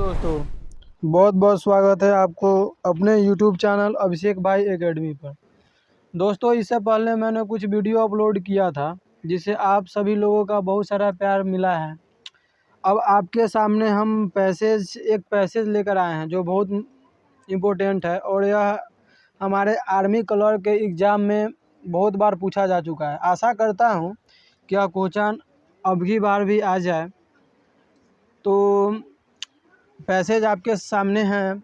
दोस्तों बहुत बहुत स्वागत है आपको अपने यूट्यूब चैनल अभिषेक भाई एकेडमी पर दोस्तों इससे पहले मैंने कुछ वीडियो अपलोड किया था जिसे आप सभी लोगों का बहुत सारा प्यार मिला है अब आपके सामने हम पैसेज एक पैसेज लेकर आए हैं जो बहुत इम्पोर्टेंट है और यह हमारे आर्मी कलर के एग्ज़ाम में बहुत बार पूछा जा चुका है आशा करता हूँ कि क्वेश्चन अब की बार भी आ जाए तो पैसेज आपके सामने हैं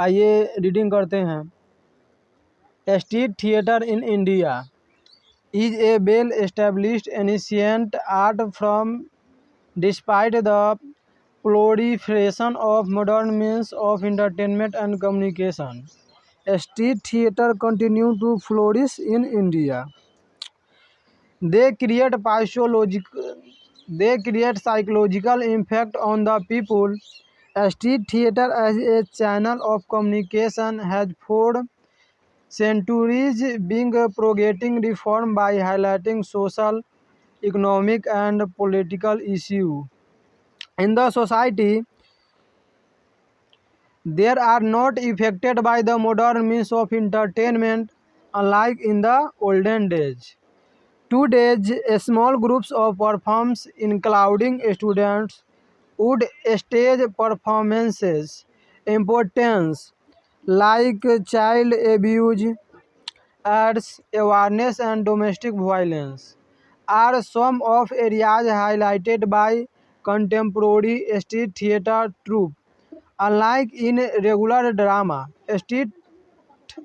आइए रीडिंग करते हैं street theatre in India is a well established ancient art from despite the proliferation of modern means of entertainment and communication street theatre continue to flourish in India they create psychologic they create psychological impact on the people Street theater as a channel of communication has for centuries been propagating reform by highlighting social, economic and political issues. In the society, there are not affected by the modern means of entertainment unlike in the olden days. Today, small groups of performers including students, would stage performances importance like child abuse, AIDS awareness and domestic violence are some of areas highlighted by contemporary street theater troupe. Unlike in regular drama, street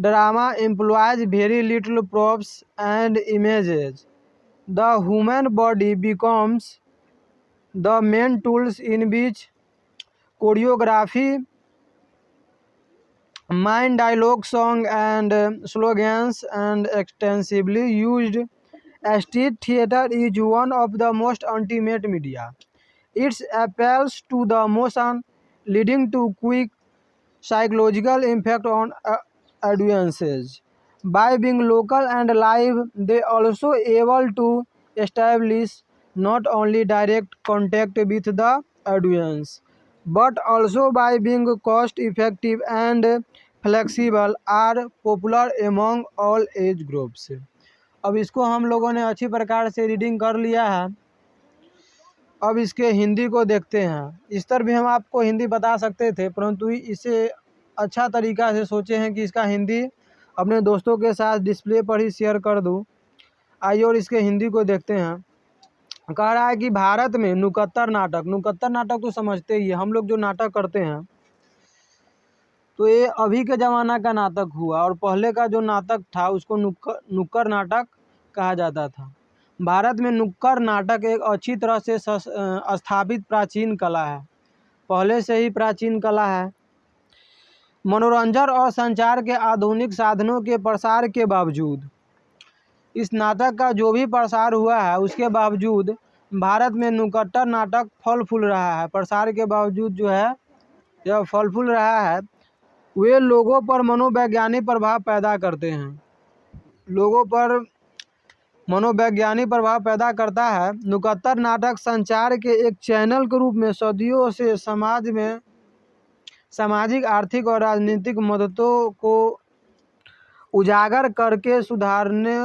drama employs very little props and images. The human body becomes the main tools in which choreography mind dialogue song and slogans and extensively used street theater is one of the most ultimate media it appeals to the emotion leading to quick psychological impact on uh, audiences by being local and live they also able to establish not only direct contact with the audience but also by being cost effective and flexible are popular among all age groups अब इसको हम लोगों ने अच्छी प्रकार से reading कर लिया है अब इसके हिंदी को देखते हैं इस तरह भी हम आपको हिंदी बता सकते थे परंतु इसे अच्छा तरीका से सोचे हैं कि इसका हिंदी अपने दोस्तों के साथ डिस्प्ले पर ही शेयर कर दूँ आइए और इसके हिंदी को देखते हैं कह रहा है कि भारत में नुकत्तर नाटक नुकत्तर नाटक तो समझते ही है हम लोग जो नाटक करते हैं तो ये अभी के ज़माना का नाटक हुआ और पहले का जो नाटक था उसको नुक्कड़ नुक्कड़ नाटक कहा जाता था भारत में नुक्कड़ नाटक एक अच्छी तरह से स्थापित प्राचीन कला है पहले से ही प्राचीन कला है मनोरंजन और संचार के आधुनिक साधनों के प्रसार के बावजूद इस नाटक का जो भी प्रसार हुआ है उसके बावजूद भारत में नुकट्टर नाटक फल फूल रहा है प्रसार के बावजूद जो है यह फल फूल रहा है वे लोगों पर मनोवैज्ञानिक प्रभाव पैदा करते हैं लोगों पर मनोवैज्ञानिक प्रभाव पैदा करता है नुकत्तर नाटक संचार के एक चैनल के रूप में सदियों से समाज में सामाजिक आर्थिक और राजनीतिक मददों को उजागर करके सुधारने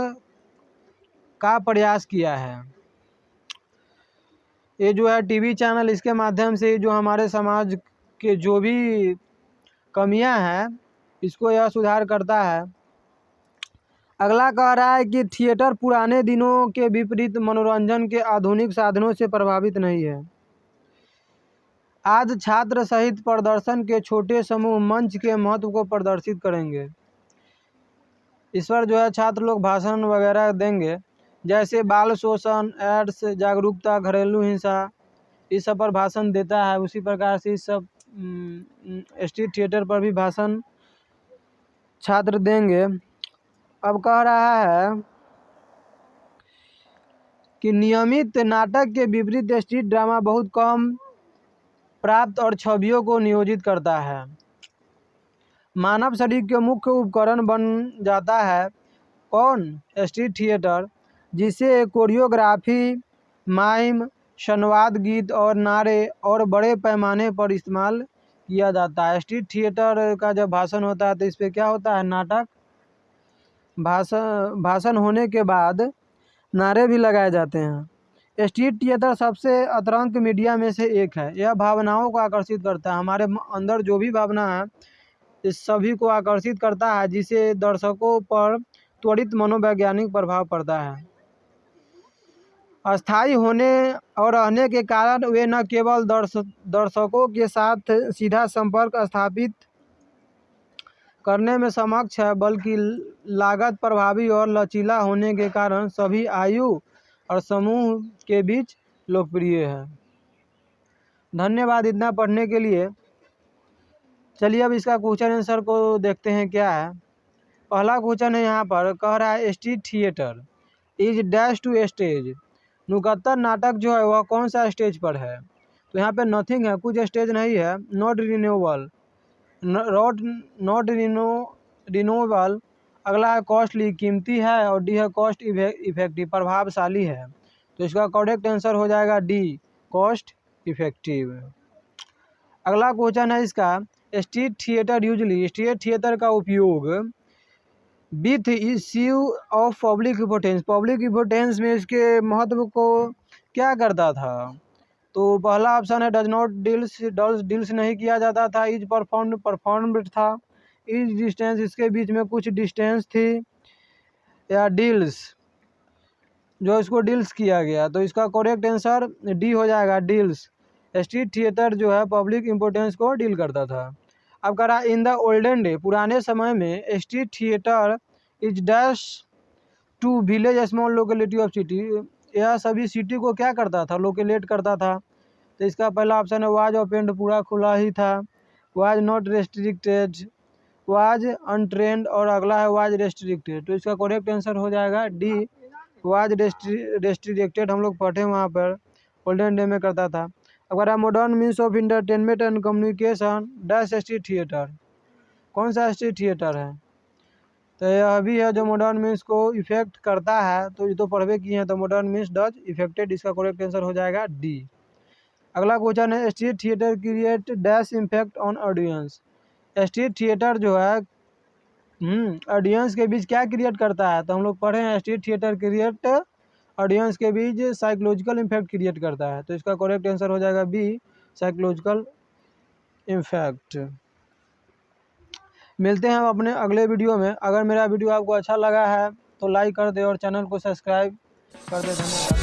का प्रयास किया है ये जो है टीवी चैनल इसके माध्यम से जो हमारे समाज के जो भी कमियां हैं इसको यह सुधार करता है अगला कह रहा है कि थिएटर पुराने दिनों के विपरीत मनोरंजन के आधुनिक साधनों से प्रभावित नहीं है आज छात्र सहित प्रदर्शन के छोटे समूह मंच के महत्व को प्रदर्शित करेंगे इस पर जो है छात्र लोग भाषण वगैरह देंगे जैसे बाल शोषण एड्स जागरूकता घरेलू हिंसा इस सब पर भाषण देता है उसी प्रकार से इस सब स्ट्रीट थिएटर पर भी भाषण छात्र देंगे अब कह रहा है कि नियमित नाटक के विपरीत स्ट्रीट ड्रामा बहुत कम प्राप्त और छवियों को नियोजित करता है मानव शरीर के मुख्य उपकरण बन जाता है कौन स्ट्रीट थिएटर जिसे कोरियोग्राफी माइम संवाद गीत और नारे और बड़े पैमाने पर इस्तेमाल किया जाता है स्ट्रीट थिएटर का जब भाषण होता है तो इस पर क्या होता है नाटक भाषण भाषण होने के बाद नारे भी लगाए जाते हैं स्ट्रीट थिएटर सबसे अतरंग मीडिया में से एक है यह भावनाओं को आकर्षित करता है हमारे अंदर जो भी भावना है इस सभी को आकर्षित करता है जिसे दर्शकों पर त्वरित मनोवैज्ञानिक प्रभाव पड़ता है अस्थायी होने और रहने के कारण वे न केवल दर्श दर्शकों के साथ सीधा संपर्क स्थापित करने में समक्ष है बल्कि लागत प्रभावी और लचीला होने के कारण सभी आयु और समूह के बीच लोकप्रिय है धन्यवाद इतना पढ़ने के लिए चलिए अब इसका क्वेश्चन आंसर को देखते हैं क्या है पहला क्वेश्चन है यहाँ पर कह रहा है street theatre is dash to stage नुकत्तर नाटक जो है वह कौन सा स्टेज पर है तो यहाँ पे नथिंग है कुछ स्टेज नहीं है not renewable not not reno renewable अगला है कॉस्टली कीमती है और डी है कॉस्ट इफेक्टिव प्रभावशाली है तो इसका करेक्ट आंसर हो जाएगा डी कॉस्ट इफेक्टिव अगला क्वेश्चन है इसका street theatre usually street theatre का उपयोग with issue of public importance public importance में इसके महत्व को क्या करता था तो पहला ऑप्शन है does not deals dulls deals नहीं किया जाता था इज परफॉर्म परफॉर्म था इज डिस्टेंस इसके बीच में कुछ डिस्टेंस थी या डील्स जो इसको डील्स किया गया तो इसका करेक्ट आंसर डी हो जाएगा डील्स स्ट्रीट थिएटर जो है पब्लिक इम्पोर्टेंस को डील करता था अब कह रहा इन द ओल्डन डे पुराने समय में street theatre is dash to village small locality of city यह सभी सिटी को क्या करता था लोकेलेट करता था तो इसका पहला ऑप्शन है वाज ओपेंड पूरा खुला ही था was not restricted was untrained और अगला है वाज रेस्ट्रिक्टेड तो इसका करेक्ट आंसर हो जाएगा डी वाज रेस्ट्रिक्टेड हम लोग पढ़े वहाँ पर ओल्डन डे में करता था अगर modern means of entertainment and communication dash street theatre कौन सा स्ट्रीट थिएटर है तो यह अभी है जो मॉडर्न मीन्स को इफेक्ट करता है तो ये तो पढ़वे किए हैं तो मॉडर्न मीन्स डज इफेक्टेड इसका करेक्ट आंसर हो जाएगा डी अगला क्वेश्चन है street theatre create dash impact on audience street theatre जो है ऑडियंस हम्म, के बीच क्या क्रिएट करता है तो हम लोग पढ़े हैं स्ट्रीट थिएटर क्रिएट ऑडियंस के बीच साइकोलॉजिकल इम्फैक्ट क्रिएट करता है तो इसका करेक्ट आंसर हो जाएगा बी साइकोलॉजिकल इम्फैक्ट मिलते हैं हम अपने अगले वीडियो में अगर मेरा वीडियो आपको अच्छा लगा है तो लाइक कर दे और चैनल को सब्सक्राइब कर दे धन्यवाद